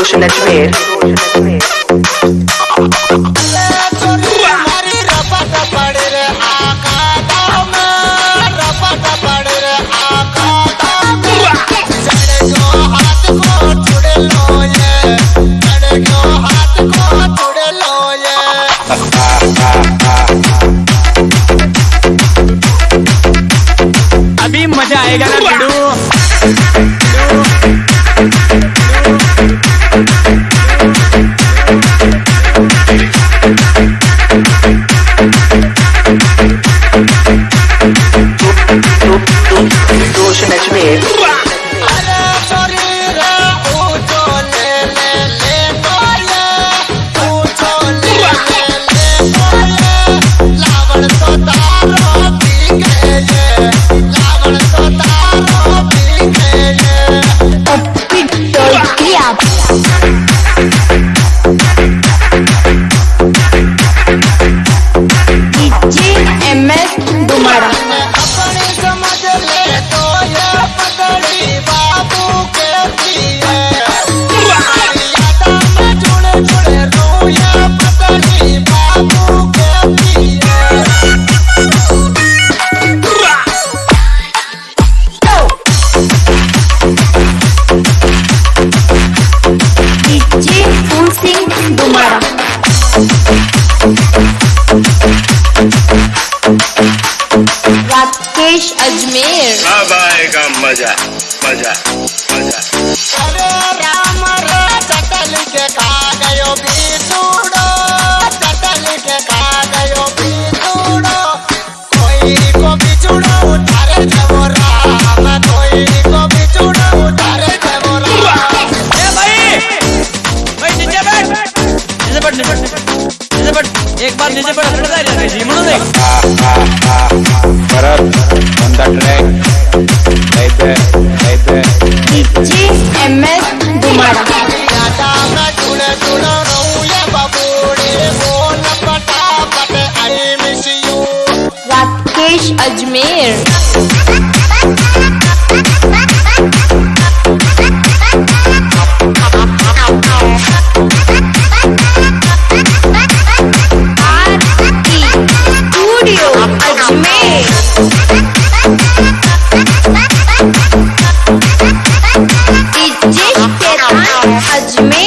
devotion that you made. mess Rakesh Ajmer. अब आएगा मज़ा मज़ा मज़ा। अरे राम रे चटल के खा गयो बीसूड़ो चटल के खा गयो बीसूड़ो कोई को बिछुड़ो उतारे जबो राम। कोई को बिछुड़ो उतारे जबो राम। ए भाई भाई नीचे बैठ। नीचे बैठ नीचे बैठ नीचे बैठ। एक बार नीचे बैठ हटता है जी म्हणून देख। परत on the track right there right there M S दुमारा Rakesh Ajmer आज में